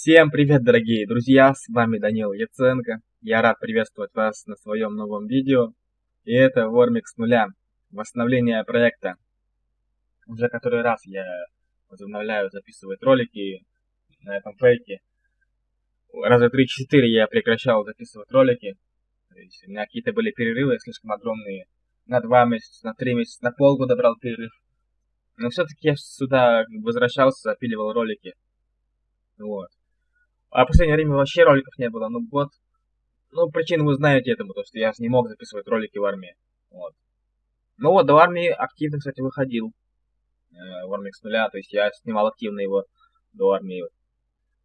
Всем привет, дорогие друзья, с вами Данил Яценко. Я рад приветствовать вас на своем новом видео. И это Вормик с нуля, восстановление проекта. Уже который раз я возобновляю записывать ролики на этом фейке. Раза 3-4 я прекращал записывать ролики. То есть у меня какие-то были перерывы слишком огромные. На 2 месяца, на 3 месяца, на полгода брал перерыв. Но все-таки я сюда возвращался, запиливал ролики. Вот. А в последнее время вообще роликов не было, ну год. Ну, причину вы знаете этому, то что я не мог записывать ролики в армии. Вот. Ну вот, до армии активно, кстати, выходил. Э, в армии с нуля, то есть я снимал активно его до армии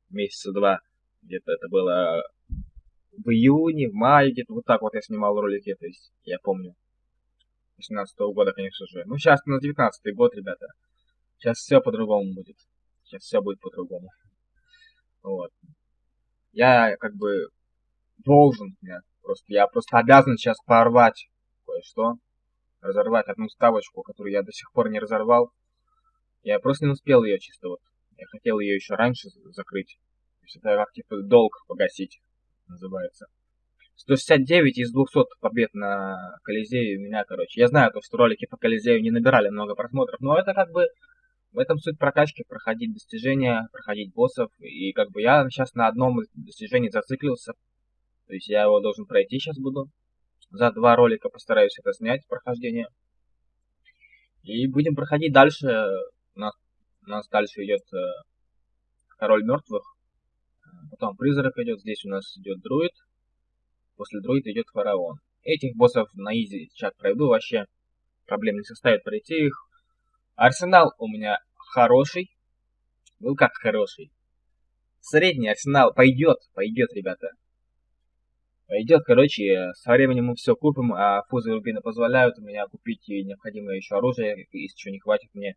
месяца два. Где-то это было в июне, в мае, где-то вот так вот я снимал ролики, то есть я помню. 18 -го года, конечно же. Ну, сейчас на 19 год, ребята. Сейчас все по-другому будет. Сейчас все будет по-другому. Вот. Я как бы должен, я просто, я просто обязан сейчас порвать кое-что. Разорвать одну ставочку, которую я до сих пор не разорвал. Я просто не успел ее чисто вот. Я хотел ее еще раньше закрыть. То есть это как типа долг погасить называется. 169 из 200 побед на Колизее у меня, короче. Я знаю, то, что ролики по Колизею не набирали много просмотров, но это как бы в этом суть прокачки, проходить достижения, проходить боссов. И как бы я сейчас на одном достижении зациклился. То есть я его должен пройти сейчас буду. За два ролика постараюсь это снять, прохождение. И будем проходить дальше. У нас, у нас дальше идет э, Король Мертвых. Потом Призрак идет. Здесь у нас идет Друид. После Друида идет Фараон. Этих боссов на изи сейчас пройду вообще. Проблем не составит пройти их. Арсенал у меня хороший. Ну как хороший. Средний арсенал пойдет, пойдет, ребята. Пойдет, короче, со временем мы все купим, а фузы рубины позволяют у меня купить необходимое еще оружие, если что не хватит мне.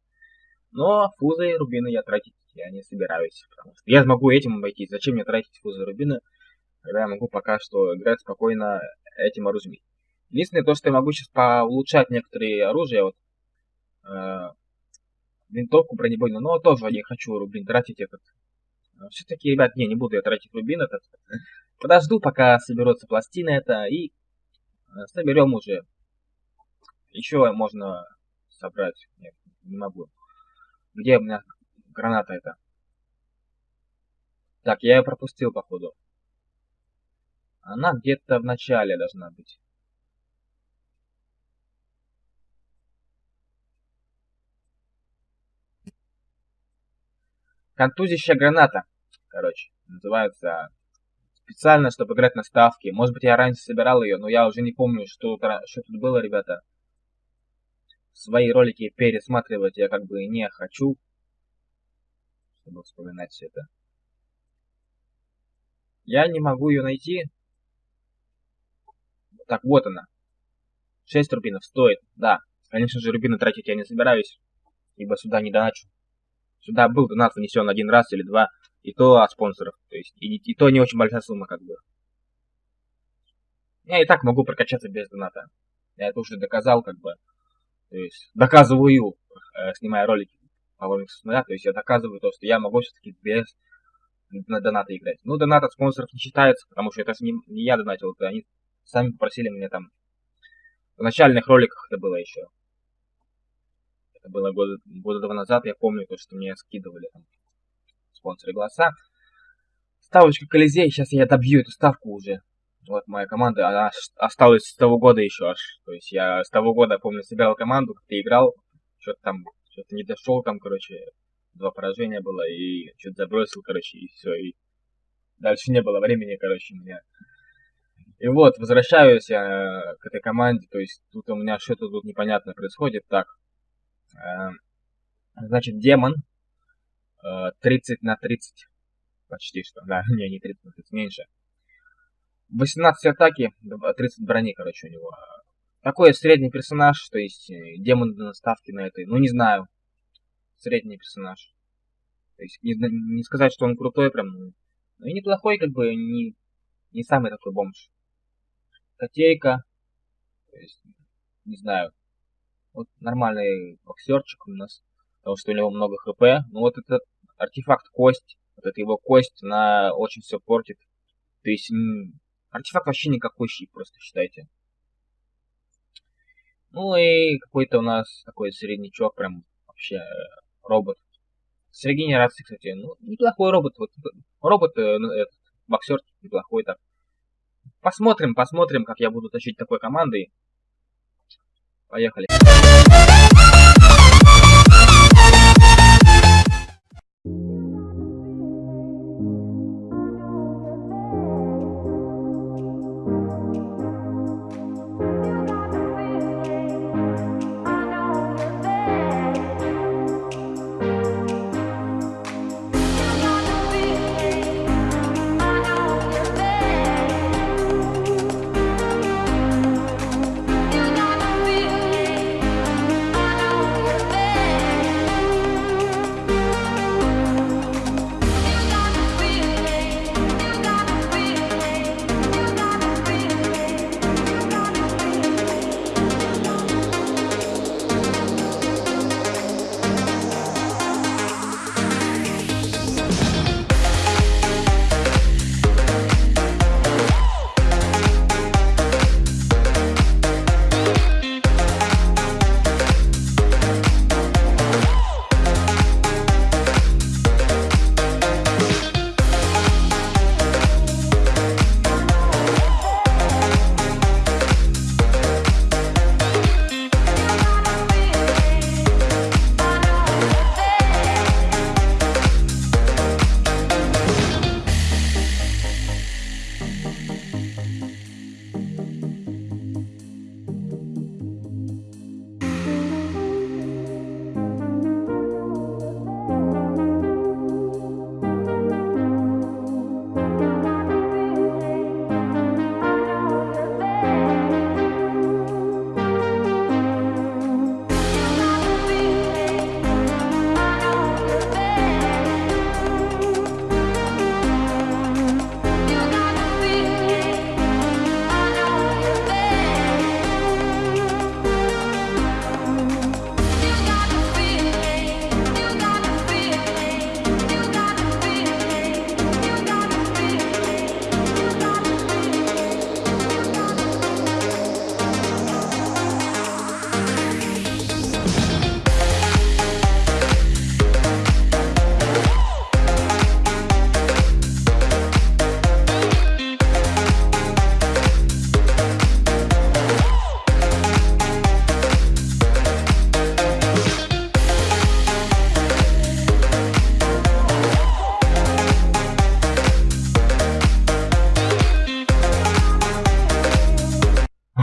Но фузы и рубины я тратить я не собираюсь, потому что я смогу этим обойтись. Зачем мне тратить фузы и рубины, когда я могу пока что играть спокойно этим оружием. Единственное, то, что я могу сейчас поулучшать некоторые оружия, вот, э, винтовку бронебойную, но тоже не хочу рубин тратить этот. А, Все-таки, ребят, не, не буду я тратить рубин этот. Подожду, пока соберутся пластины это, и а, соберем уже. Еще можно собрать. Нет, не могу. Где у меня граната это? Так, я ее пропустил, походу. Она где-то в начале должна быть. Контузящая граната, короче, называется специально, чтобы играть на ставке. Может быть, я раньше собирал ее, но я уже не помню, что, что тут было, ребята. Свои ролики пересматривать я как бы не хочу, чтобы вспоминать все это. Я не могу ее найти. Так, вот она. 6 рубинов стоит, да. Конечно же, рубины тратить я не собираюсь, ибо сюда не доначу. Сюда был донат внесен один раз или два, и то от спонсоров. То есть, и, и то не очень большая сумма, как бы. Я и так могу прокачаться без доната. Я это уже доказал, как бы. То есть, доказываю, э, снимая ролики по Вормиксу нуля. То есть, я доказываю то, что я могу все-таки без на доната играть. Ну, донат от спонсоров не считается, потому что это не, не я донатил, это они сами попросили меня там. В начальных роликах это было еще. Это было года, года два назад, я помню, то, что мне скидывали там спонсоры голоса. Ставочка Колизей, сейчас я добью эту ставку уже. Вот моя команда, она осталась с того года еще аж. То есть я с того года, помню, собирал команду, как-то играл, что-то там, что-то не дошел там, короче, два поражения было, и что-то забросил, короче, и все, и дальше не было времени, короче, у меня. И вот, возвращаюсь я к этой команде, то есть тут у меня что-то тут непонятно происходит. Так, значит, демон 30 э, на 30. Почти что. Да, не, не 30 на 30, меньше. 18 атаки, 30 брони, короче, у него. Такой средний персонаж, то есть э, демон на ставке на этой. Ну, не знаю. Средний персонаж. То есть не, не сказать, что он крутой прям. Ну, ну и неплохой, как бы, не, не самый такой бомж. Котейка. То есть, не знаю. Вот нормальный боксерчик у нас, потому что у него много хп. Ну вот этот артефакт кость, вот эта его кость, она очень все портит. То есть артефакт вообще никакой щит, просто считайте. Ну и какой-то у нас такой среднячок, прям вообще э, робот. С регенерацией, кстати, ну, неплохой робот. Вот, робот, э, ну, этот, боксер неплохой так. Посмотрим, посмотрим, как я буду тащить такой командой. Поехали.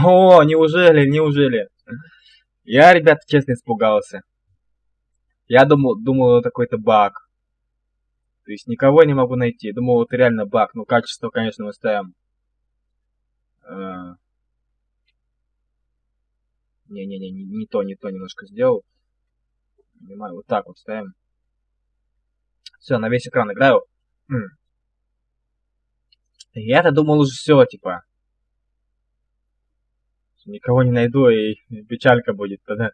О, неужели, неужели? Я, ребят, честно испугался. Я думал, думал, это какой-то баг. То есть никого не могу найти. Думал, это реально баг. Ну, качество, конечно, мы ставим. Не-не-не, не, не то, не то немножко сделал. Понимаю, вот так вот ставим. Все, на весь экран играю. Я-то думал уже все, типа никого не найду и печалька будет тогда.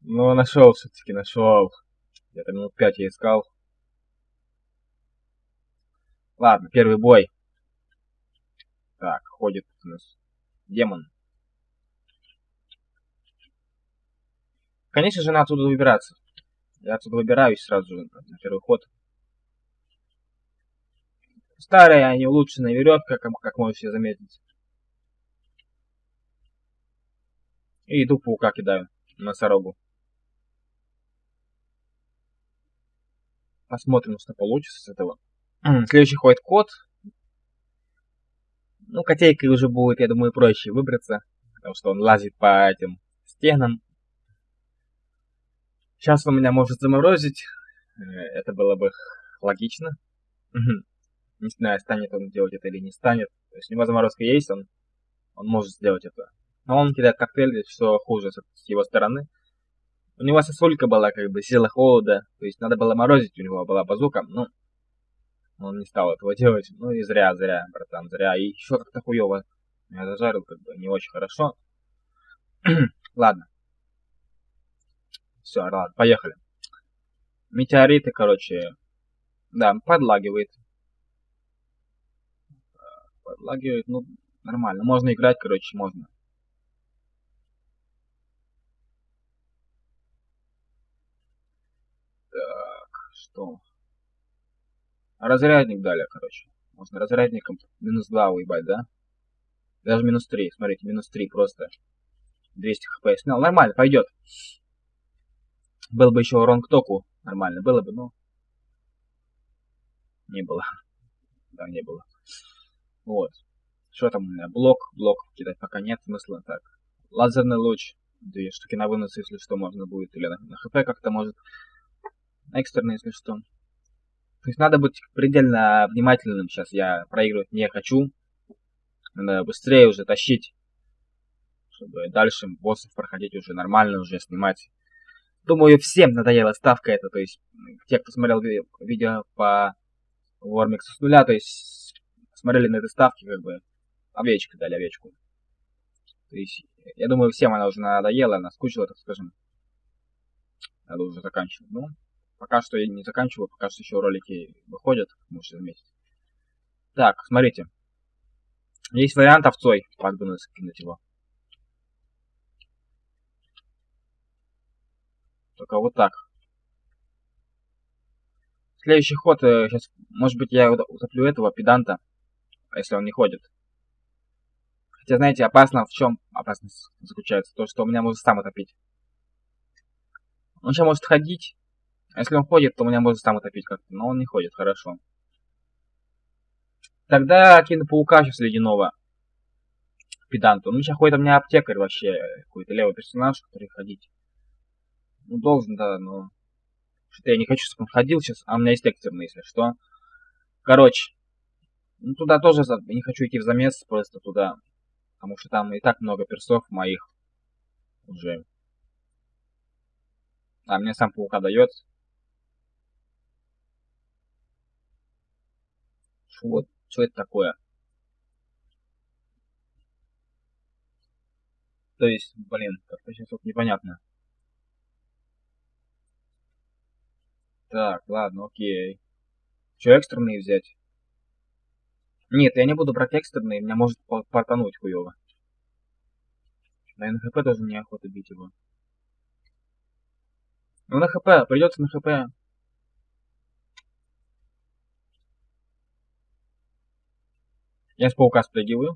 Но нашел все-таки, нашел. Где-то минут пять я искал. Ладно, первый бой. Так, ходит у нас демон. Конечно же, надо оттуда выбираться. Я отсюда выбираюсь сразу же на первый ход. Старая, не улучшенная веревка, как, как можете заметить. И иду паука кидаю, носорогу. Посмотрим, что получится с этого. Следующий ходит кот. Ну, котейкой уже будет, я думаю, проще выбраться. Потому что он лазит по этим стенам. Сейчас он меня может заморозить. Э, это было бы логично. Не знаю, станет он делать это или не станет. То есть у него заморозка есть, он, он может сделать это. Но он кидает коктейль, что хуже с его стороны. У него сосулька была, как бы, сила холода. То есть надо было морозить, у него была базука. Ну, он не стал этого делать. Ну и зря, зря, братан, зря. И еще как-то хуево. Я зажарил, как бы, не очень хорошо. ладно. Все, ладно, поехали. Метеориты, короче, Да, подлагивает. Подлагивает, ну, нормально. Можно играть, короче, можно. Что? Разрядник дали, короче. Можно разрядником минус 2 уебать, да? Даже минус 3, смотрите, минус 3 просто. 200 хп снял. Нормально, пойдет. Был бы еще урон к току. Нормально было бы, но... Не было. Да, не было. Вот. Что там у меня? Блок. Блок кидать пока нет смысла. Так. Лазерный луч. Две штуки на вынос, если что, можно будет. Или на, на хп как-то может. Экстренно, если что. То есть надо быть предельно внимательным. Сейчас я проигрывать не хочу. Надо быстрее уже тащить. Чтобы дальше боссов проходить уже нормально, уже снимать. Думаю, всем надоела ставка эта. То есть, те, кто смотрел видео по Warmix с нуля, то есть, смотрели на этой ставке, как бы, овечка дали овечку. То есть, я думаю, всем она уже надоела, наскучила, так скажем. Надо уже заканчивать. Ну, пока что я не заканчиваю, пока что еще ролики выходят, можете заметить. Так, смотрите. Есть вариант овцой, как бы скинуть его. Только вот так. Следующий ход, сейчас, э, может быть, я утоплю этого педанта, если он не ходит. Хотя, знаете, опасно в чем опасность заключается? То, что у меня может сам утопить. Он сейчас может ходить, а если он ходит, то меня может сам утопить как-то, но он не ходит, хорошо. Тогда кину паука сейчас ледяного педанта. Ну, сейчас ходит у меня аптекарь вообще, какой-то левый персонаж, который ходить. Ну, должен, да, но... Что-то я не хочу, чтобы он ходил сейчас, а у меня есть экстерный, если что. Короче. Ну, туда тоже не хочу идти в замес, просто туда. Потому что там и так много персов моих уже. А мне сам паука дает. Вот, что это такое? То есть, блин, как-то сейчас вот непонятно. Так, ладно, окей. Что, экстренные взять? Нет, я не буду брать экстренные, меня может портануть хуево. На НХП тоже неохота бить его. Ну на ХП, придется на ХП. Я с паука спрыгиваю.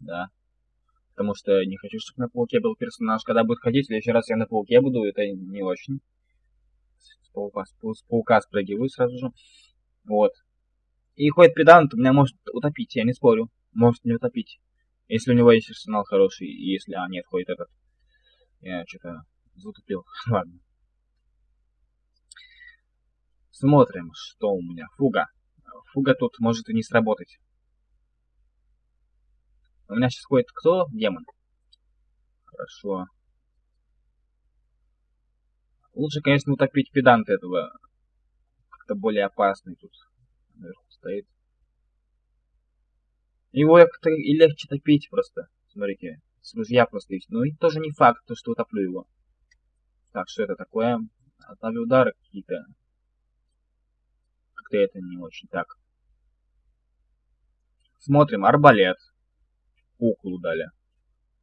Да. Потому что не хочу, чтобы на пауке был персонаж. Когда будет ходить, в следующий раз я на пауке буду, это не очень с паука, с паука спрыгиваю сразу же. Вот. И ходит предант, меня может утопить, я не спорю. Может не утопить. Если у него есть арсенал хороший, и если... А, нет, ходит этот. Я что-то затупил. Ладно. Смотрим, что у меня. Фуга. Фуга тут может и не сработать. У меня сейчас ходит кто? Демон. Хорошо. Лучше, конечно, утопить педанта этого. Как-то более опасный тут наверху стоит. Его как-то и легче топить просто. Смотрите, с ружья просто есть. И тоже не факт, то, что утоплю его. Так, что это такое? Отправлю удары какие-то. Как-то это не очень так. Смотрим, арбалет. Куклу дали.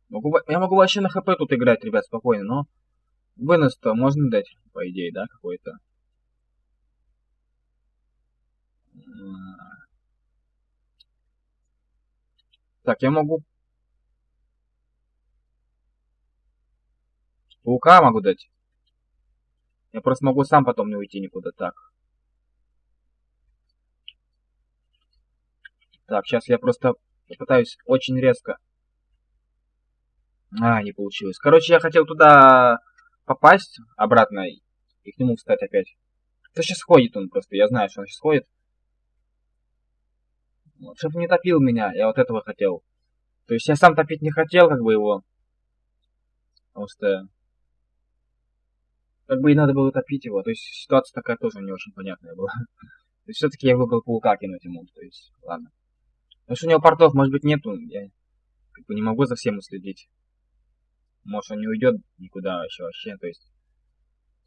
Могу, я могу вообще на хп тут играть, ребят, спокойно, но Вынос-то можно дать, по идее, да, какой-то? Так, я могу... Паука могу дать. Я просто могу сам потом не уйти никуда. Так. Так, сейчас я просто попытаюсь очень резко. А, не получилось. Короче, я хотел туда попасть обратно и к нему встать опять. Это сейчас ходит он просто, я знаю, что он сейчас ходит. Вот, чтобы не топил меня, я вот этого хотел. То есть я сам топить не хотел, как бы его. Что... Как бы и надо было топить его. То есть ситуация такая тоже не очень понятная была. То есть все-таки я выбрал паука кинуть ему. То есть, ладно. Потому что у него портов, может быть, нету. Я как бы не могу за всем уследить. Может он не уйдет никуда вообще вообще. То есть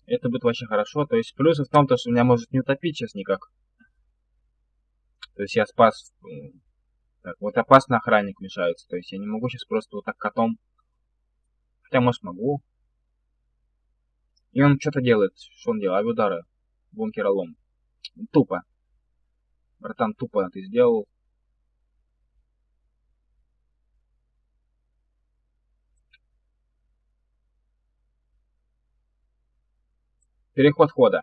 это будет вообще хорошо. То есть плюс в том, то, что меня может не утопить сейчас никак. То есть я спас... Так, вот опасно охранник мешается. То есть я не могу сейчас просто вот так котом... Хотя, может, могу. И он что-то делает. Что он делает? Авиудары. Бункеролом. Тупо. Братан, тупо ты сделал. Переход хода.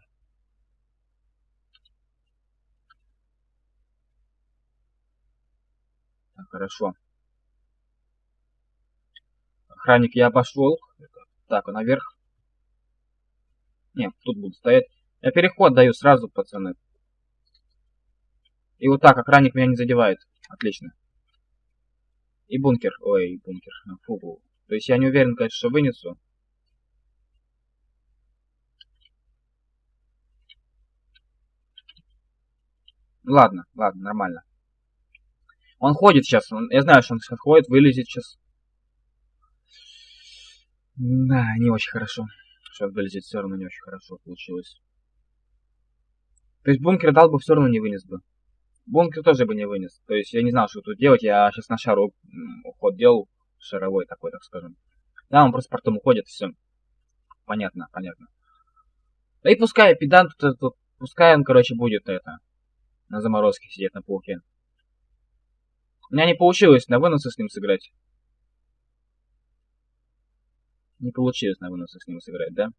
Так, хорошо. Охранник я обошел. Так, наверх. Нет, тут буду стоять. Я переход даю сразу, пацаны. И вот так охранник меня не задевает. Отлично. И бункер. Ой, бункер. Фу. То есть я не уверен, конечно, что вынесу. Ладно, ладно, нормально. Он ходит сейчас. Он, я знаю, что он сейчас ходит, вылезет сейчас. Да, не очень хорошо. Сейчас вылезет все равно не очень хорошо получилось. То есть бункер дал бы, все равно не вынес бы. Бункер тоже бы не вынес. То есть я не знал, что тут делать. Я сейчас на шару уход делал. Шаровой такой, так скажем. Да, он просто потом уходит, все. Понятно, понятно. Да и пускай педант, пускай он, короче, будет это на заморозке сидеть на пауке. У меня не получилось на выносы с ним сыграть. Не получилось на выносы с ним сыграть, да?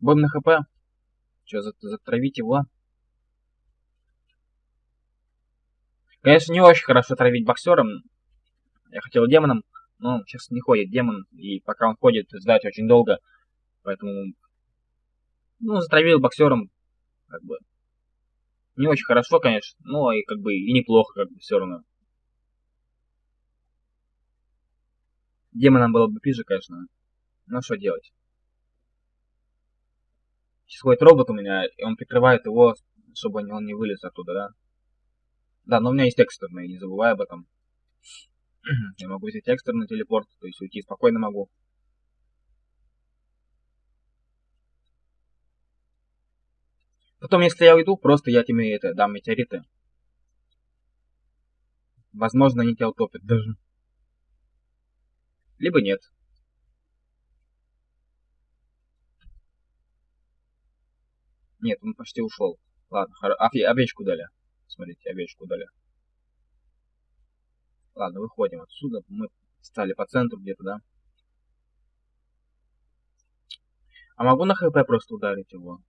Будем на хп. Че, затравить его? Конечно, не очень хорошо травить боксером. Я хотел демоном, но сейчас не ходит демон. И пока он ходит, ждать очень долго. Поэтому ну, затравил боксером, как бы, не очень хорошо, конечно, но и как бы и неплохо, как бы, все равно. Демоном было бы пизже, конечно. Но что делать? Сейчас ходит робот у меня, и он прикрывает его, чтобы он не вылез оттуда, да? Да, но у меня есть экстерный, не забывай об этом. Я могу взять экстерный телепорт, то есть уйти спокойно могу. Потом, если я уйду, просто я тебе это, дам метеориты. Возможно, они тебя утопят даже. Либо нет. Нет, он почти ушел. Ладно, хор... а, овечку дали. Смотрите, овечку дали. Ладно, выходим отсюда. Мы стали по центру где-то, да? А могу на хп просто ударить его?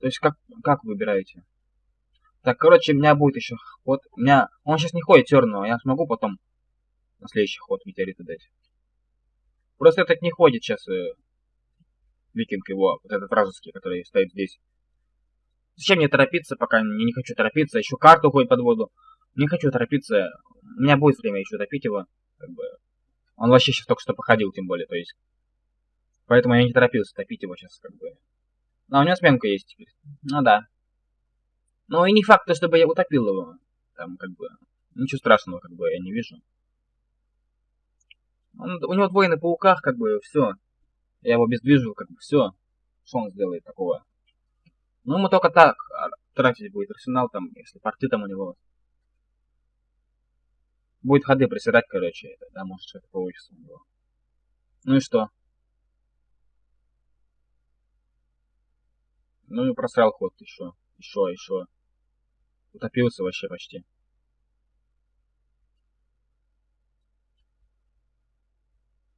То есть как, как выбираете? Так, короче, у меня будет еще ход. У меня... Он сейчас не ходит терного, я смогу потом на следующий ход метеорита дать. Просто этот не ходит сейчас э, викинг его, вот этот вражеский, который стоит здесь. Зачем мне торопиться, пока не, не хочу торопиться. Еще карту уходит под воду. Не хочу торопиться. У меня будет время еще топить его. Как бы. Он вообще сейчас только что походил, тем более, то есть. Поэтому я не торопился топить его сейчас, как бы. А, у него сменка есть теперь. Ну да. Ну и не факт, чтобы я утопил его. Там как бы... Ничего страшного, как бы, я не вижу. Он, у него двое на пауках, как бы, все. Я его бездвижу, как бы, все. Что он сделает такого? Ну, ему только так а, тратить будет арсенал, там, если порты там у него. Будет ходы приседать, короче, да, может, что-то получится у него. Ну и что? Ну и просрал ход еще. Еще, еще. Утопился вообще почти.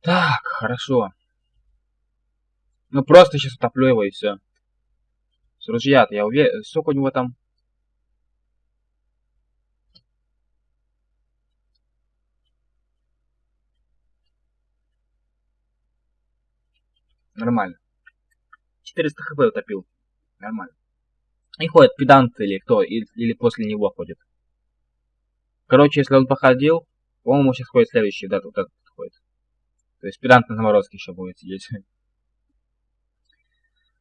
Так, хорошо. Ну просто сейчас утоплю его и все. С ружья-то я уверен. Сколько у него там? Нормально. 400 хп утопил. Нормально. И ходит педант или кто, или, после него ходит. Короче, если он походил, по-моему, сейчас ходит следующий, да, вот этот ходит. То есть педант на заморозке еще будет сидеть.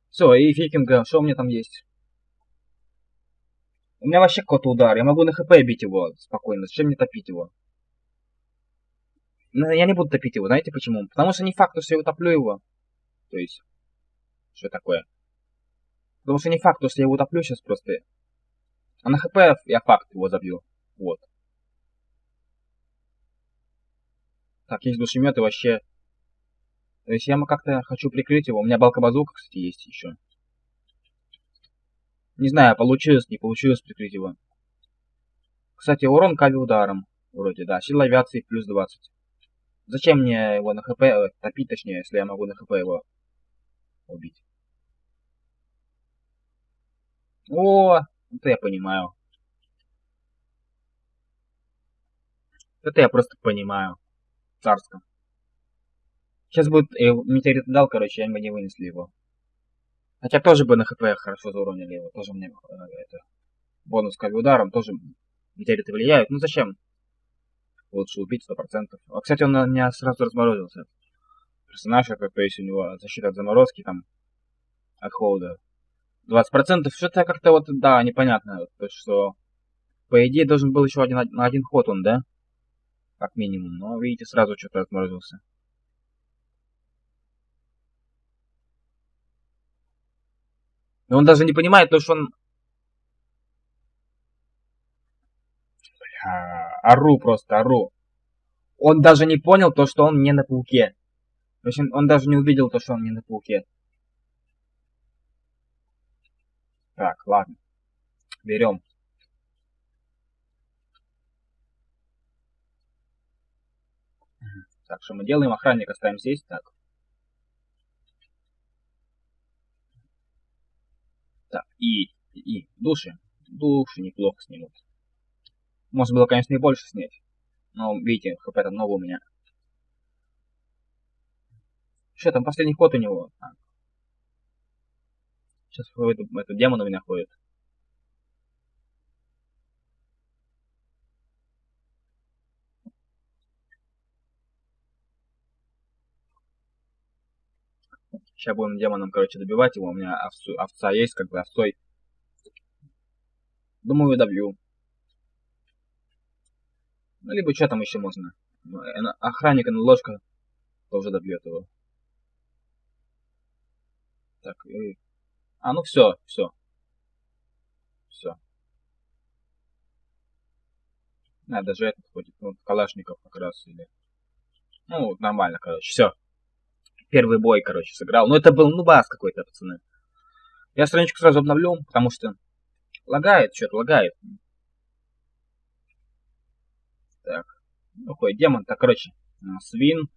Все, и фикинга, что у меня там есть? У меня вообще какой-то удар, я могу на хп бить его спокойно, зачем мне топить его? Но я не буду топить его, знаете почему? Потому что не факт, что я утоплю его. То есть, что такое? Потому что не факт, что я его утоплю сейчас просто. А на хп я факт его забью. Вот. Так, есть душемет и вообще... То есть я как-то хочу прикрыть его. У меня балка-базука, кстати, есть еще. Не знаю, получилось, не получилось прикрыть его. Кстати, урон кави ударом. Вроде, да. Сила авиации плюс 20. Зачем мне его на хп, э, топить точнее, если я могу на хп его убить? О, это я понимаю. Это я просто понимаю. Царском. Сейчас будет э, метеорит дал, короче, они бы не вынесли его. Хотя тоже бы на хп хорошо зауронили его. Тоже мне э, это, бонус к ударом тоже метеориты влияют. Ну зачем? Лучше убить 100%. А, кстати, он на меня сразу разморозился. Персонаж, то есть у него защита от заморозки, там, от холода. 20%. Что-то как-то вот, да, непонятно. То есть, что, по идее, должен был еще один, на один ход он, да? Как минимум. Но, видите, сразу что-то отморозился. И он даже не понимает, то, что он... Бля, ору просто, ору. Он даже не понял то, что он не на пауке. В общем, он даже не увидел то, что он не на пауке. Так, ладно. Берем. Так, что мы делаем? Охранник оставим здесь. Так. Так, и, и души. Души неплохо снимут. Можно было, конечно, и больше снять. Но, видите, хп там много у меня. Что там, последний ход у него? Так. Сейчас этот, этот демон у меня ходит. Сейчас будем демоном, короче, добивать его. У меня овцу, овца есть, как бы овцой. Думаю, добью. Ну, либо что там еще можно. Охранник и ложка тоже добьет его. Так, и... А, ну все, все. Все. А, даже этот ходит. Ну, Калашников как раз или... Ну, нормально, короче. Все первый бой, короче, сыграл. Ну, это был, ну, бас какой-то, пацаны. Я страничку сразу обновлю, потому что лагает, что-то лагает. Так, ну, какой демон, так, короче, свин,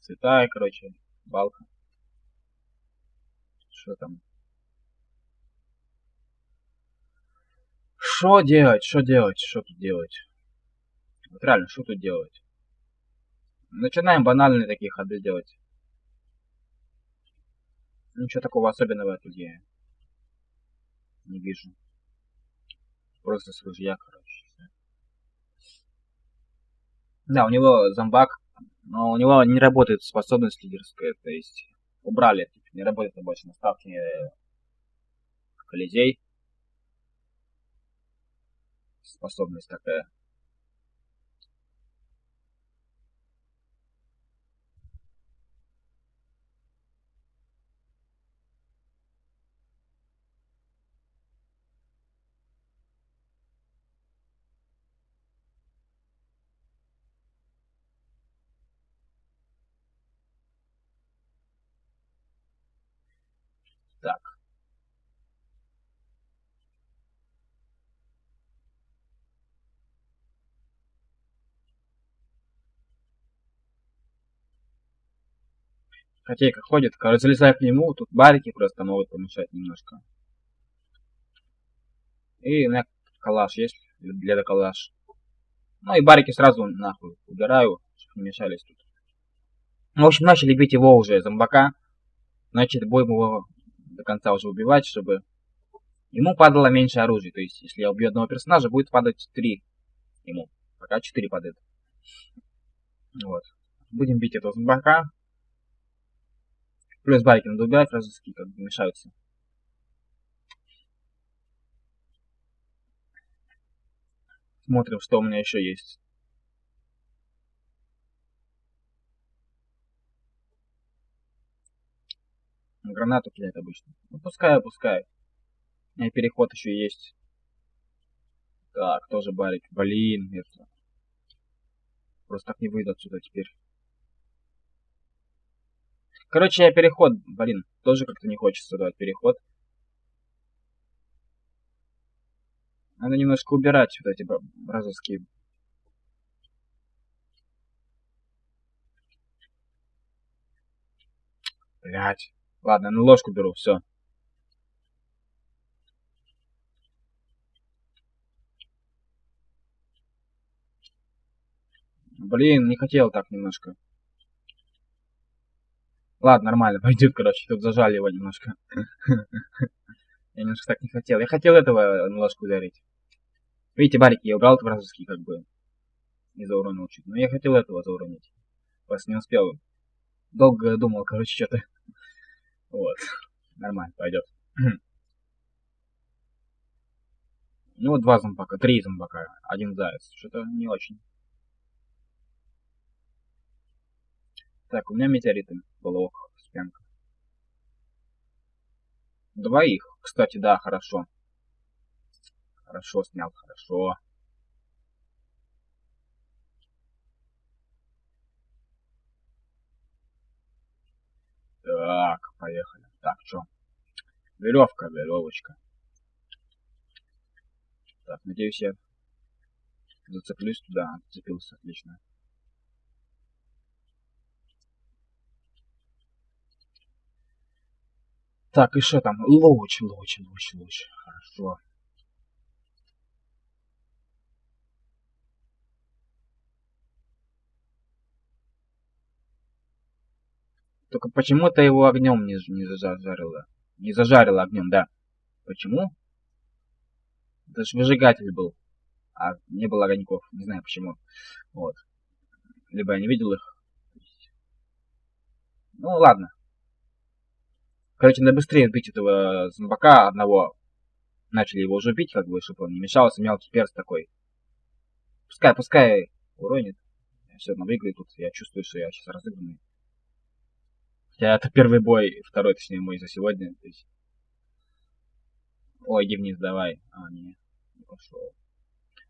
цвета, короче, балка. Что там? Что делать, что делать, что тут делать? Вот реально, что тут делать? Начинаем банальные такие ходы делать. Ничего такого особенного тут я не вижу. Просто с ружья, короче. Да, у него зомбак, но у него не работает способность лидерская, то есть убрали, не работает больше на ставке э, колизей. Способность такая. Так. Котейка ходит, короче, залезай к нему, тут барики просто могут помешать немножко. И меня калаш есть, для калаш. Ну и барики сразу нахуй убираю, чтобы не мешались тут. В общем, начали бить его уже зомбака. Значит, будем его до конца уже убивать, чтобы ему падало меньше оружия. То есть, если я убью одного персонажа, будет падать 3 ему. Пока 4 падает. Вот. Будем бить этого зомбака. Плюс байки надо убирать, разыски как бы мешаются. Смотрим, что у меня еще есть. Гранату кидает обычно. Ну, пускай, пускай. И переход еще есть. Так, тоже барик. Блин, это... Просто так не выйду отсюда теперь. Короче, я переход, блин, тоже как-то не хочется давать переход. Надо немножко убирать вот эти бразовские. Блять. Ладно, на ложку беру, все. Блин, не хотел так немножко. Ладно, нормально, пойдет, короче, тут зажали его немножко. Я немножко так не хотел. Я хотел этого ложку ударить. Видите, барики я убрал вражеский, как бы. Не зауронил чуть. Но я хотел этого зауронить. Просто не успел. Долго думал, короче, что-то. Вот. Нормально, пойдет. Ну два зомбака, три зомбака, один заяц. Что-то не очень. Так, у меня метеориты. Блок, спенка. Двоих. Кстати, да, хорошо. Хорошо снял, хорошо. Так, поехали. Так, что? Веревка, веревочка. Так, надеюсь, я зацеплюсь туда. Зацепился, отлично. Так, и что там? Луч, луч, луч, луч. Хорошо. Только почему-то его огнем не, не зажарило. Не зажарило огнем, да. Почему? Это же выжигатель был. А не было огоньков. Не знаю почему. Вот. Либо я не видел их. Ну ладно. Короче, надо быстрее убить этого зомбака одного. Начали его уже бить, как бы, чтобы он не мешался. Мелкий перс такой. Пускай, пускай уронит. Я все равно выиграю тут. Я чувствую, что я сейчас разыгранный. Хотя это первый бой, второй, точнее, мой за сегодня. То есть... Ой, иди вниз, давай. А, не, не пошел.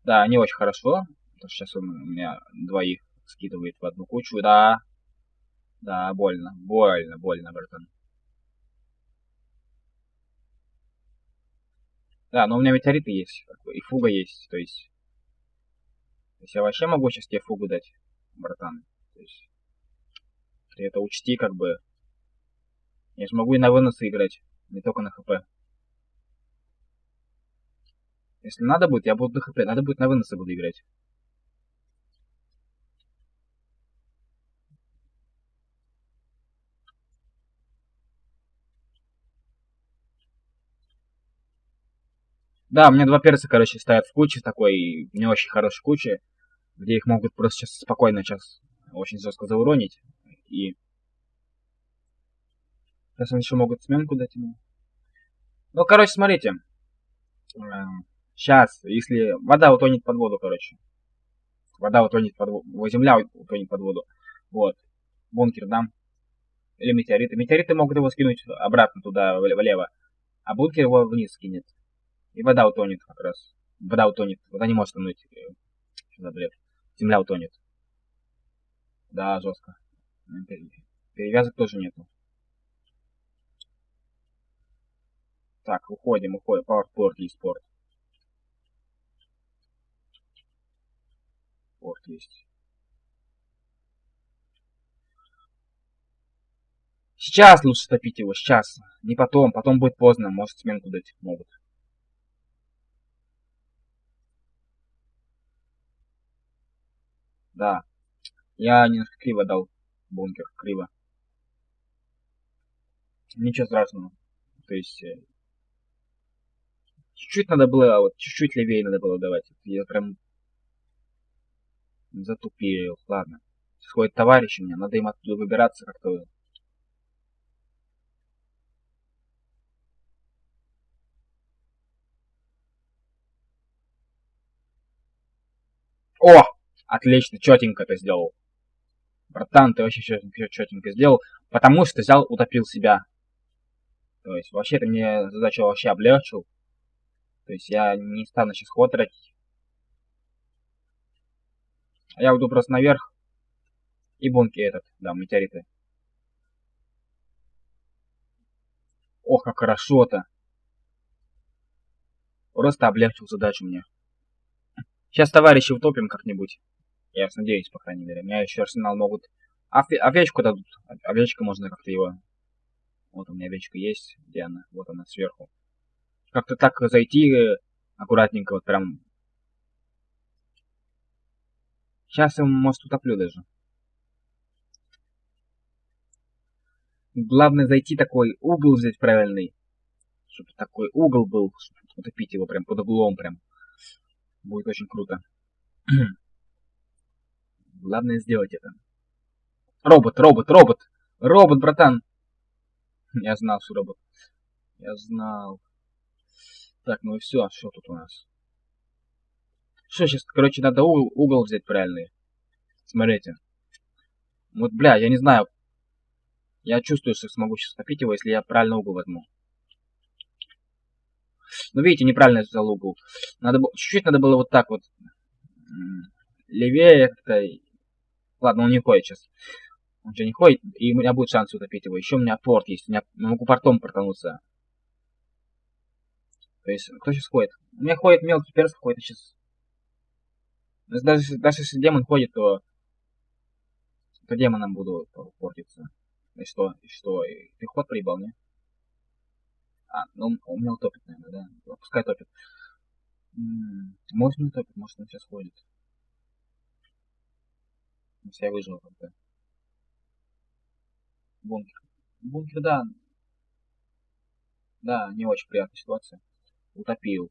Да, не очень хорошо. Потому что сейчас он у меня двоих скидывает в одну кучу. Да. Да, больно. Больно, больно, братан. Да, но у меня метеориты есть, и фуга есть, то есть... То есть я вообще могу сейчас тебе фугу дать, братан. То есть... Ты это учти, как бы. Я же могу и на выносы играть, не только на хп. Если надо будет, я буду на хп. Надо будет на выносы буду играть. Да, у меня два перца, короче, стоят в куче такой, не очень хорошей куче, где их могут просто сейчас спокойно сейчас очень жестко зауронить. И сейчас они еще могут сменку дать ему. Ну, короче, смотрите. Сейчас, эм, если вода утонет под воду, короче. Вода утонет под воду. Земля утонет под воду. Вот. Бункер дам. Или метеориты. Метеориты могут его скинуть обратно туда, влево. А бункер его вниз скинет. И вода утонет как раз. Вода утонет. Вода не может тонуть. Э, что за бред? Земля утонет. Да, жестко. Перевязок тоже нету. Так, уходим, уходим. Пауэрпорт есть порт. Порт есть. Сейчас лучше топить его, сейчас. Не потом, потом будет поздно, может сменку дать могут. Да. Я немножко криво дал бункер. Криво. Ничего страшного. То есть... Э, чуть-чуть надо было, вот чуть-чуть левее надо было давать. Я прям затупил. Ладно. Сходит товарищ у меня, надо им оттуда выбираться как-то. О! Отлично, четенько ты сделал. Братан, ты вообще четенько сделал, потому что взял, утопил себя. То есть вообще ты мне задачу вообще облегчил. То есть я не стану сейчас ход. А я уйду просто наверх. И бунки этот, да, метеориты. Ох, как хорошо-то. Просто облегчил задачу мне. Сейчас товарищи утопим как-нибудь. Я надеюсь, по крайней мере. Меня еще арсенал могут... Ове овечку дадут. Овечка можно как-то его... Вот у меня овечка есть. Где она? Вот она, сверху. Как-то так зайти э, аккуратненько, вот прям... Сейчас я, может, утоплю даже. Главное зайти такой угол взять правильный. Чтобы такой угол был, чтобы утопить его прям под углом прям. Будет очень круто. Главное сделать это. Робот, робот, робот! Робот, братан! Я знал, что робот. Я знал. Так, ну и все. Что тут у нас? Что сейчас? Короче, надо угол, угол взять правильный. Смотрите. Вот, бля, я не знаю. Я чувствую, что смогу сейчас топить его, если я правильно угол возьму. Ну, видите, неправильно я взял угол. Надо чуть-чуть надо было вот так вот. Левее как-то. Ладно, он не ходит сейчас. Он что, не ходит, и у меня будет шанс утопить его. Еще у меня порт есть. У меня могу портом портануться. То есть, кто сейчас ходит? У меня ходит мелкий перс какой-то сейчас. Даже, даже если демон ходит, то, то демоном буду портиться. И что? И что? И ты ход проебал, не? А, ну у меня утопит, наверное, да? Пускай топит. Может не утопит, может он сейчас ходит. Если я выжил тогда. Бункер. Бункер, да. Да, не очень приятная ситуация. Утопил.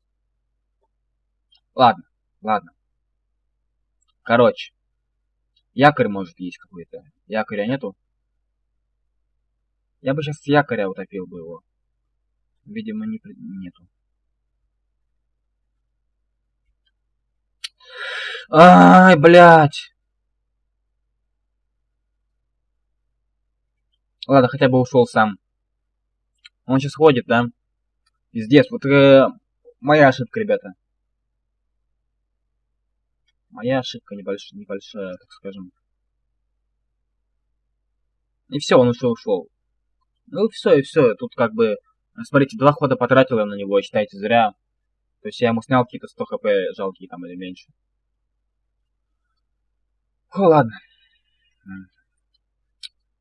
Ладно, ладно. Короче. Якорь может есть какой-то. Якоря нету? Я бы сейчас с якоря утопил бы его. Видимо, не, нету. Ай, блядь! Ладно, хотя бы ушел сам. Он сейчас ходит, да? Пиздец, вот э, моя ошибка, ребята. Моя ошибка небольш... небольшая, так скажем. И все, он уже ушел. Ну все, и все. Тут как бы Смотрите, два хода потратил я на него, считайте, зря. То есть я ему снял какие-то 100 хп жалкие там или меньше. О, ладно.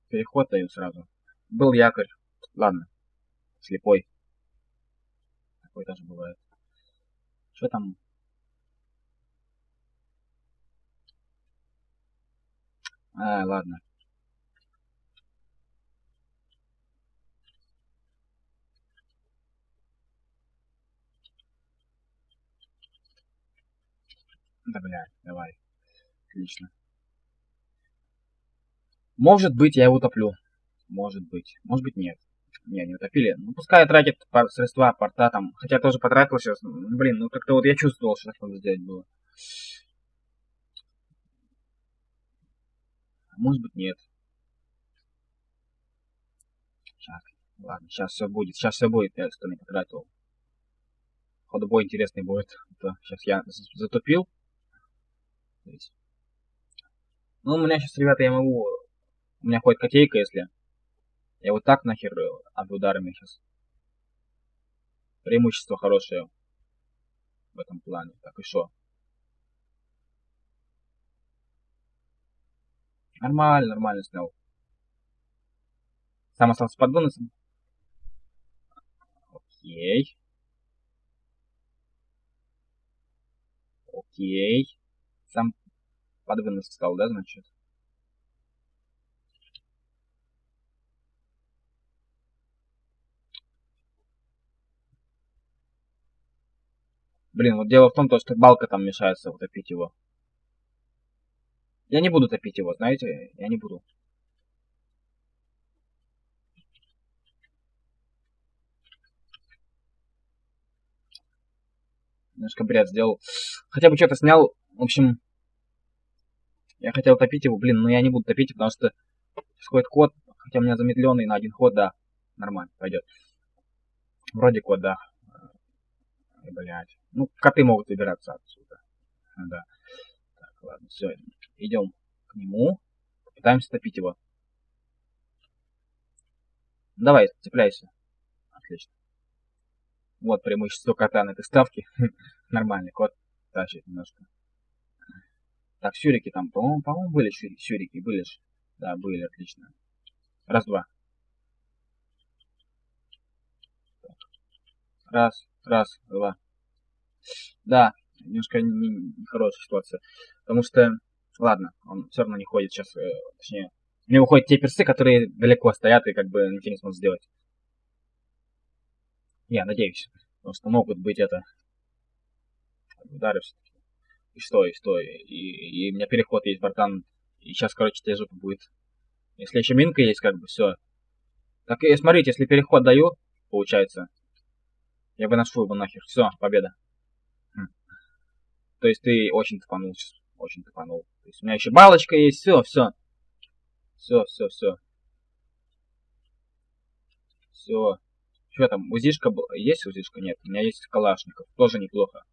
Переход даю сразу. Был якорь. Ладно. Слепой. Такой тоже бывает. Что там? А, ладно. Да, блядь, давай. Отлично. Может быть, я его утоплю. Может быть. Может быть, нет. Не, не утопили. Ну, пускай тратит средства, порта там. Хотя тоже потратил сейчас. Ну, блин, ну как-то вот я чувствовал, что так надо сделать было. Может быть, нет. Сейчас. Ладно, сейчас все будет. Сейчас все будет. Я что не потратил. Ходобой интересный будет. Сейчас я затупил. Ну, у меня сейчас, ребята, я могу... У меня ходит котейка, если... Я вот так нахер об ударами сейчас. Преимущество хорошее в этом плане. Так и что? Нормально, нормально снял. Сам остался под бонусом. Окей. Окей. Сам под вынос стал, да, значит? Блин, вот дело в том, что балка там мешается утопить его. Я не буду топить его, знаете? Я не буду. Немножко бред сделал. Хотя бы что-то снял. В общем, я хотел топить его, блин, но я не буду топить, потому что сходит ход, хотя у меня замедленный на один ход, да, нормально, пойдет. Вроде кот, да. Блять. Ну, коты могут выбираться отсюда. Да. Так, ладно, все. Идем к нему. Пытаемся топить его. Давай, цепляйся. Отлично. Вот преимущество кота на этой ставке. Нормальный кот тащит немножко. Так, сюрики там, по-моему, по-моему, были сюрики, были же. Да, были, отлично. Раз-два. Раз, раз, два. Да, немножко нехорошая не ситуация. Потому что, ладно, он все равно не ходит сейчас, э, точнее, у него ходят те персы, которые далеко стоят и как бы ничего не смогут сделать. Я надеюсь. Потому что могут быть это удары все-таки. И что, и что, и, и у меня переход есть, братан. И сейчас, короче, те жопа будет. Если еще минка есть, как бы, все. Так, и смотрите, если переход даю, получается, я бы нашел его нахер. Все, победа. Хм. То есть ты очень тупанул сейчас. Очень тупанул. То есть у меня еще балочка есть. Все, все. Все, все, все. Все. Что там, УЗИшка есть УЗИшка? Нет, у меня есть Калашников. Тоже неплохо.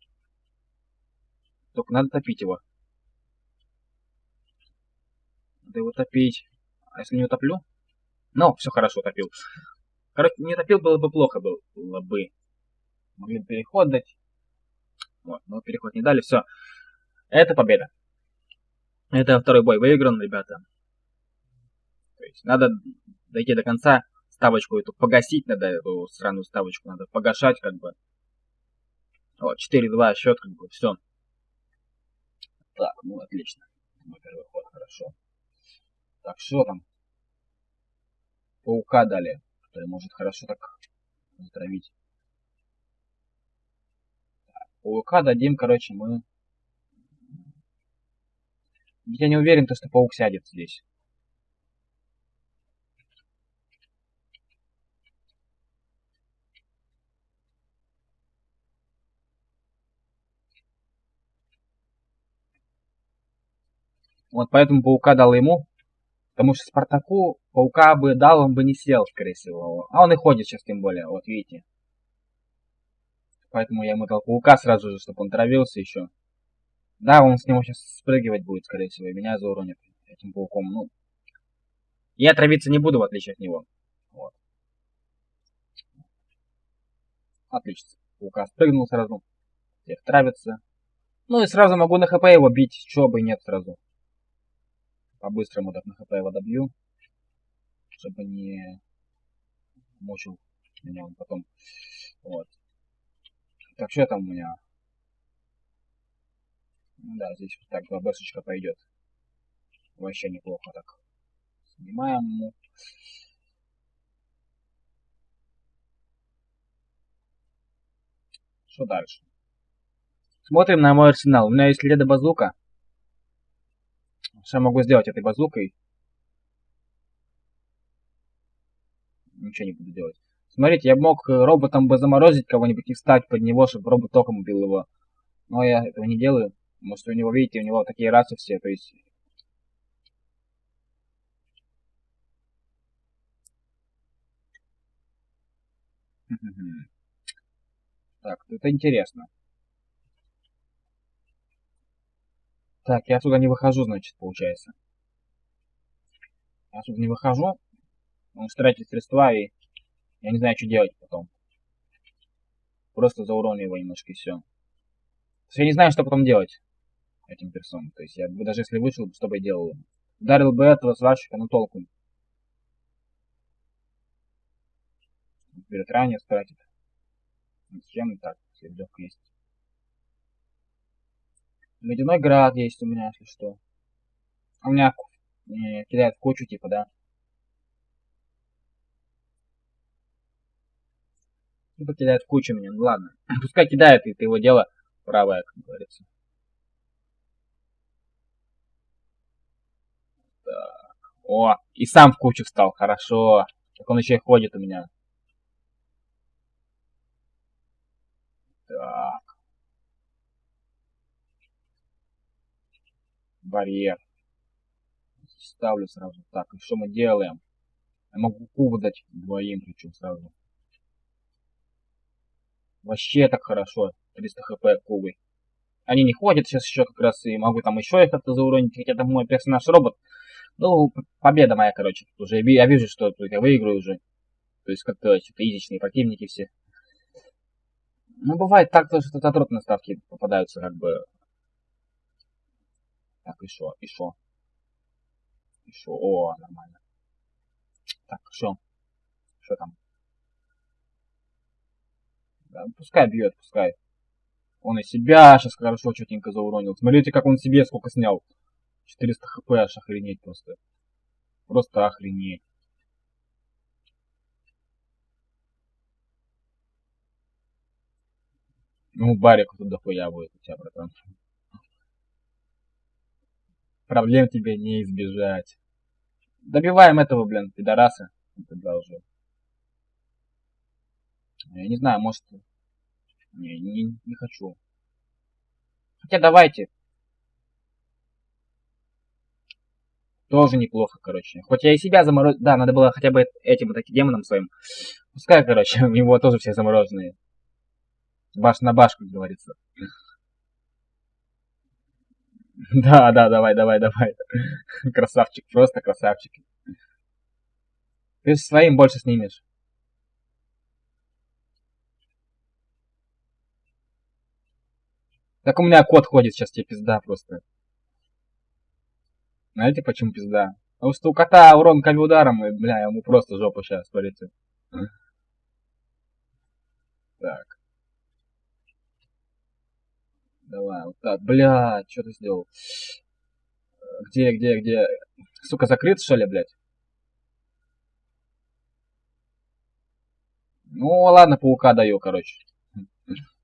Только надо топить его. Надо его топить. А если не утоплю? Ну, все хорошо, топил. Короче, не топил было бы плохо было бы. Могли переход дать. Вот, но переход не дали, все. Это победа. Это второй бой выигран, ребята. То есть надо дойти до конца, ставочку эту погасить надо, эту странную ставочку надо погашать, как бы. Вот, 4-2 счет, как бы, все. Так, ну отлично. Мой первый ход, хорошо. Так, что там? Паука дали, который может хорошо так затравить. Паука дадим, короче, мы... Я не уверен, то, что паук сядет здесь. Вот поэтому паука дал ему. Потому что Спартаку паука бы дал, он бы не сел, скорее всего. А он и ходит сейчас, тем более, вот видите. Поэтому я ему дал паука сразу же, чтобы он травился еще. Да, он с него сейчас спрыгивать будет, скорее всего, и меня зауронит этим пауком. Ну, я травиться не буду, в отличие от него. Вот. Отлично. Паука спрыгнул сразу. Теперь травится. Ну и сразу могу на хп его бить, чего бы нет сразу. По-быстрому так на хп его добью. Чтобы не мучил меня он потом. Вот. Так, что там у меня? Ну да, здесь вот так два бэшечка пойдет. Вообще неплохо так. Снимаем. Что дальше? Смотрим на мой арсенал. У меня есть леда базука. Что я могу сделать этой базукой? Ничего не буду делать. Смотрите, я мог роботом бы заморозить кого-нибудь и встать под него, чтобы робот током убил его. Но я этого не делаю. Потому что у него, видите, у него такие расы все, то есть... Так, это интересно. Так, я отсюда не выхожу, значит, получается. Я отсюда не выхожу. Он тратит средства и я не знаю, что делать потом. Просто зауроню его немножко и все. Я не знаю, что потом делать этим персонам. То есть я бы даже если вышел, что бы я делал? Ударил бы этого сварщика, но толку. Берет ранее, стратит. Зачем так? Следовка есть. Ледяной град есть у меня, если что. У меня э, кидает в кучу, типа, да. Типа кидает в кучу меня. Ну ладно. Пускай кидает, и это его дело правое, как говорится. Так. О, и сам в кучу встал. Хорошо. Так он еще и ходит у меня. Так. Барьер. Ставлю сразу. Так, и что мы делаем? Я могу кубу дать двоим, причем сразу. Вообще так хорошо. 300 хп кубы. Они не ходят сейчас еще как раз, и могу там еще их как-то зауронить, хотя там мой персонаж робот. Ну, победа моя, короче, уже. Я вижу, что тут я выиграю уже. То есть как-то что-то изичные противники все. Ну, бывает так, что отротные ставки попадаются, как бы. Так, шо. И шо, о, нормально. Так, шо. Что там? Да, пускай бьет, пускай. Он и себя сейчас хорошо четенько зауронил. Смотрите, как он себе сколько снял. 400 хп аж охренеть просто. Просто охренеть. Ну, барик тут дохуя будет у тебя, братан. Проблем тебе не избежать. Добиваем этого, блин, пидораса. Тогда уже. Я не знаю, может... Не, не, не хочу. Хотя давайте. Тоже неплохо, короче. Хоть я и себя заморозил. Да, надо было хотя бы этим таким демоном своим. Пускай, короче, у него тоже все замороженные. Баш на баш, как говорится. Да, да, давай, давай, давай. Красавчик, просто красавчик. Ты своим больше снимешь. Так у меня кот ходит, сейчас тебе пизда просто. Знаете, почему пизда? Потому что у кота урон камень ударом, и, бля, ему просто жопа сейчас, смотрите. Так. Давай, вот так. Бля, что ты сделал? Где, где, где? Сука, закрыт, что ли, блядь? Ну, ладно, паука даю, короче.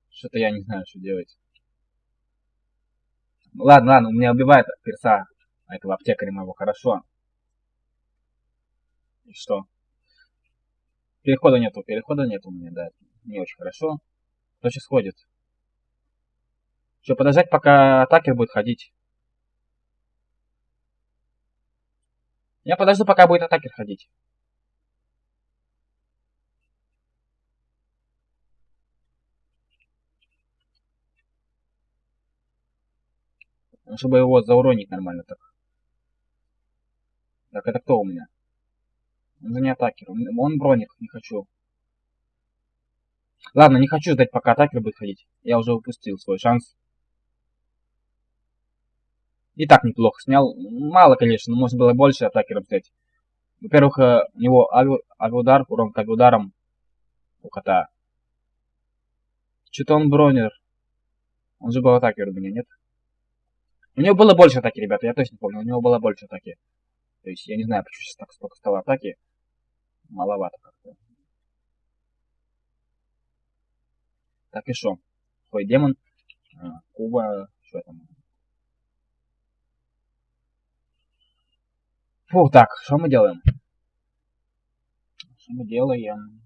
Что-то я не знаю, что делать. Ладно, ладно, у меня убивает перса этого аптекаря моего, хорошо. И что? Перехода нету, перехода нету у меня, да. Не очень хорошо. Кто сейчас ходит? Что, подождать, пока атакер будет ходить? Я подожду, пока будет атакер ходить. Ну, чтобы его зауронить нормально так. Так, это кто у меня? Он же не атакер. Он броник, не хочу. Ладно, не хочу ждать, пока атакер будет ходить. Я уже упустил свой шанс. И так неплохо снял. Мало, конечно, но можно было больше атакеров взять. Во-первых, э, у него авиудар, урон к авиударам у кота. Что-то он бронер. Он же был атакер у меня, нет? У него было больше атаки, ребята, я точно помню. У него было больше атаки. То есть, я не знаю, почему сейчас так столько стало атаки. Маловато как-то. Так и что? Хой демон. А, Куба. Что там? Фу, так, что мы делаем? Что мы делаем?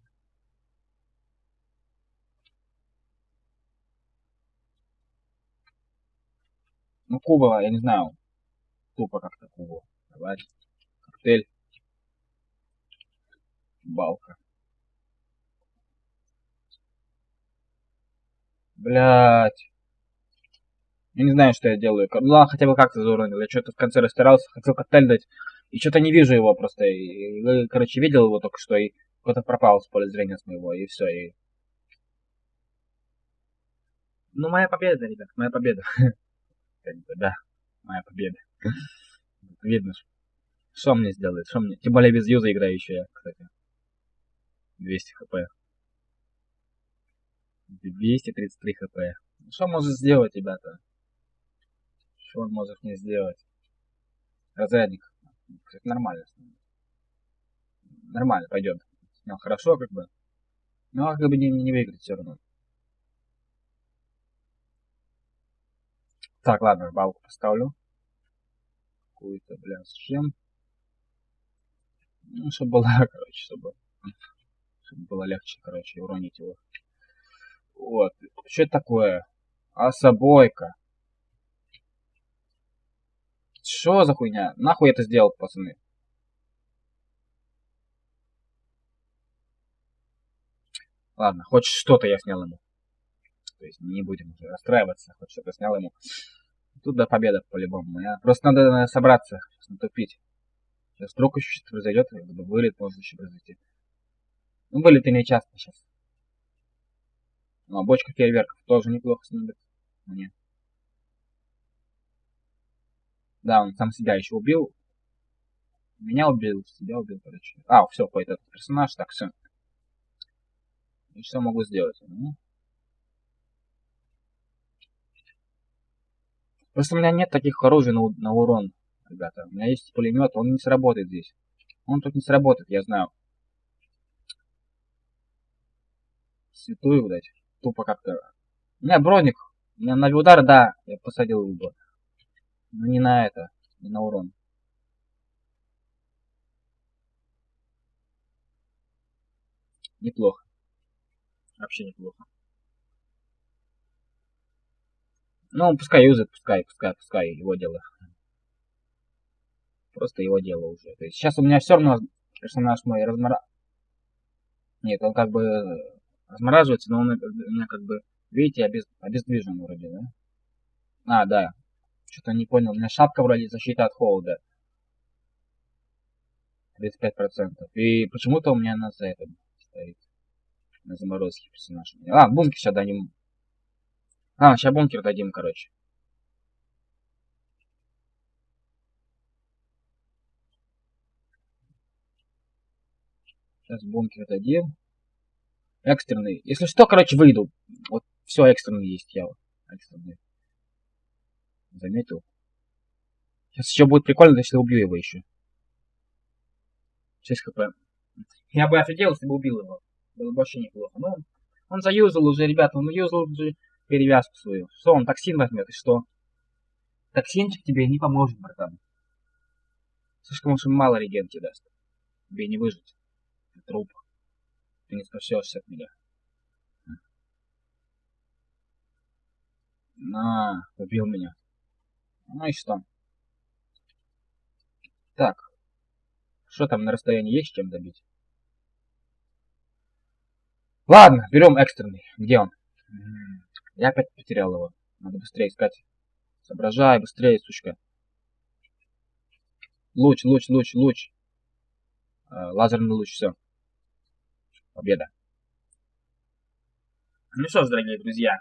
Ну, Куба, я не знаю. Тупо как-то Кубу. Давай. Коктейль. Балка. Блять. Я не знаю, что я делаю. Ну ладно, хотя бы как-то зауронил. Я что-то в конце растирался, хотел коктейль дать. И что-то не вижу его просто. И, короче, видел его только что, и кто-то пропал с поля зрения с моего, и все. И... Ну, моя победа, ребят, моя победа. Да, моя победа. Видно, что мне сделает, что мне... Тем более без юза играю еще я, кстати. 200 хп. 233 хп. Что может сделать, ребята? Что он может мне сделать? Разрядник. Кстати, нормально. Нормально, пойдет. Ну, хорошо, как бы. Но как бы не, не выиграть все равно. Так, ладно, балку поставлю. Какую-то, бля, с чем? Ну, чтобы было, короче, чтобы, чтобы было легче, короче, уронить его. Вот. Что это такое? Особойка. Что за хуйня? Нахуй это сделал, пацаны? Ладно, хоть что-то я снял ему. То есть не будем уже расстраиваться, хоть что-то снял ему. Тут до победа по-любому. Просто надо, надо собраться, натупить. Сейчас вдруг еще что-то произойдет, вылет может еще произойти. Ну, вылеты не часто сейчас. Ну, а бочка фейерверков тоже неплохо снимет мне. Да, он сам себя еще убил. Меня убил, себя убил, короче. А, все, по этот персонаж, так, все. И что могу сделать? Ну. Просто у меня нет таких оружий на, на урон, ребята. У меня есть пулемет, он не сработает здесь. Он тут не сработает, я знаю. Святую, блядь. Тупо как-то. У меня броник. У меня на удар, да, я посадил его бы. Но не на это, не на урон. Неплохо. Вообще неплохо. Ну, пускай юзает, пускай, пускай, пускай, его дело. Просто его дело уже. То есть сейчас у меня все равно персонаж мой размора... Нет, он как бы размораживается, но он у меня как бы, видите, обез... обездвижен вроде, да? А, да. Что-то не понял. У меня шапка вроде защита от холода. 35%. И почему-то у меня на за это стоит. На заморозке персонаж. А, бункер сейчас дадим. А, сейчас бункер дадим, короче. Сейчас бункер дадим. Экстренный. Если что, короче, выйду. Вот все экстренный есть, я экстренный. Заметил. Сейчас еще будет прикольно, если убью его еще. 6 хп. Я бы офигел, если бы убил его. Было бы вообще неплохо. Но он заюзал уже, ребята, он юзал уже перевязку свою. Что, он токсин возьмет, и что? Токсинчик тебе не поможет, братан. Слишком уж мало реген тебе даст. Тебе не выжить. Ты труп. Ты не спасешься от меня. На, убил меня. Ну и что? Так. Что там на расстоянии есть чем добить? Ладно, берем экстренный. Где он? Я опять потерял его. Надо быстрее искать. Соображай, быстрее, сучка. Луч, луч, луч, луч. Э, лазерный луч, все. Победа. Ну что ж, дорогие друзья,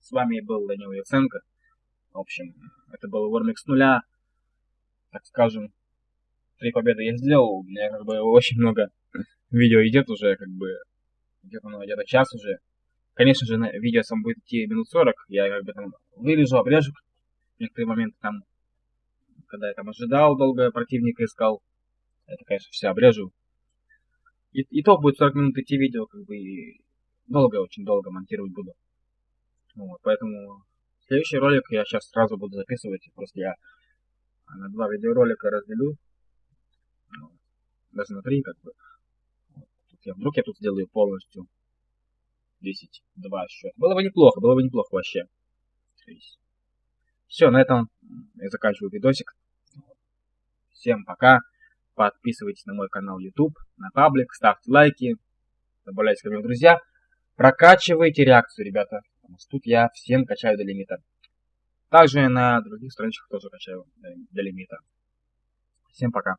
с вами был Данил Яценко. В общем, это был Вормик с нуля. Так скажем, три победы я сделал. У меня как бы очень много видео идет уже, как бы где-то ну, где-то час уже. Конечно же, видео сам будет идти минут 40. Я как бы там вырежу, обрежу некоторые моменты там, когда я там ожидал долго противника искал. Это, конечно, все обрежу. И, и то будет 40 минут идти видео, как бы и долго, очень долго монтировать буду. Вот, поэтому следующий ролик я сейчас сразу буду записывать. Просто я на два видеоролика разделю. Даже на три, как бы. Вдруг я тут сделаю полностью 10, 2 счет. Было бы неплохо, было бы неплохо вообще. Все, на этом я заканчиваю видосик. Всем пока. Подписывайтесь на мой канал YouTube, на паблик, ставьте лайки, добавляйте ко мне в друзья. Прокачивайте реакцию, ребята. Потому что тут я всем качаю до лимита. Также на других страничках тоже качаю до лимита. Всем пока.